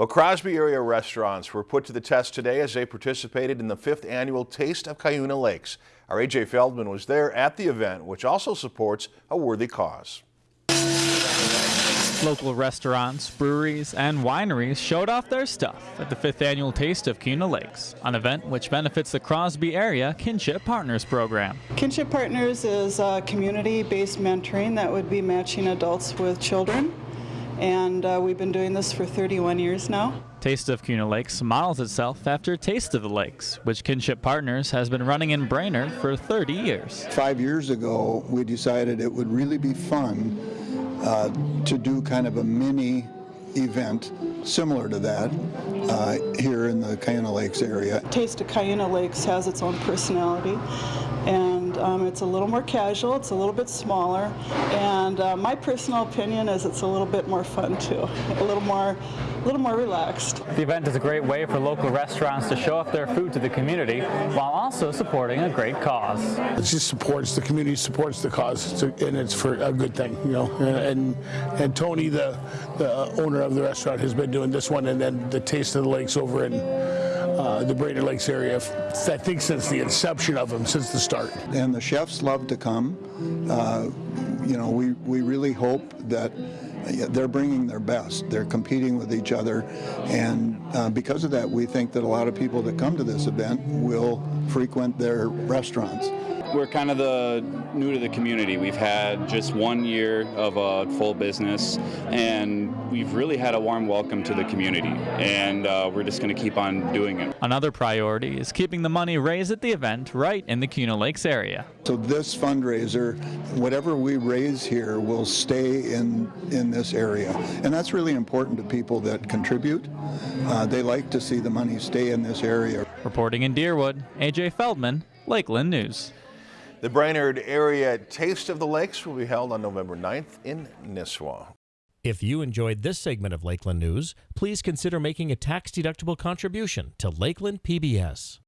Well, Crosby area restaurants were put to the test today as they participated in the fifth annual Taste of Cuyuna Lakes. Our AJ Feldman was there at the event, which also supports a worthy cause. Local restaurants, breweries, and wineries showed off their stuff at the fifth annual Taste of Cuyuna Lakes, an event which benefits the Crosby Area Kinship Partners program. Kinship Partners is a community-based mentoring that would be matching adults with children, and uh, we've been doing this for 31 years now. Taste of Cuyuna Lakes models itself after Taste of the Lakes, which Kinship Partners has been running in Brainerd for 30 years. Five years ago, we decided it would really be fun uh, to do kind of a mini event similar to that uh, here in the Cuyuna Lakes area. Taste of Cuyuna Lakes has its own personality and um, it's a little more casual, it's a little bit smaller, and uh, my personal opinion is it's a little bit more fun too, a little more a little more relaxed. The event is a great way for local restaurants to show off their food to the community while also supporting a great cause. It just supports the community, supports the cause, and it's for a good thing, you know. And and Tony, the, the owner of the restaurant, has been doing this one, and then the Taste of the Lakes over in uh, the Brainerd Lakes area, I think since the inception of them, since the start. And the chefs love to come. Uh, you know, we, we really hope that they're bringing their best. They're competing with each other, and uh, because of that, we think that a lot of people that come to this event will frequent their restaurants. We're kind of the new to the community. We've had just one year of a full business, and we've really had a warm welcome to the community, and uh, we're just going to keep on doing it. Another priority is keeping the money raised at the event right in the Cuyuna Lakes area. So this fundraiser, whatever we raise here, will stay in in this area, and that's really important to people that contribute. Uh, they like to see the money stay in this area. Reporting in Deerwood, AJ Feldman, Lakeland News. The Brainerd Area Taste of the Lakes will be held on November 9th in Nisswa. If you enjoyed this segment of Lakeland News, please consider making a tax-deductible contribution to Lakeland PBS.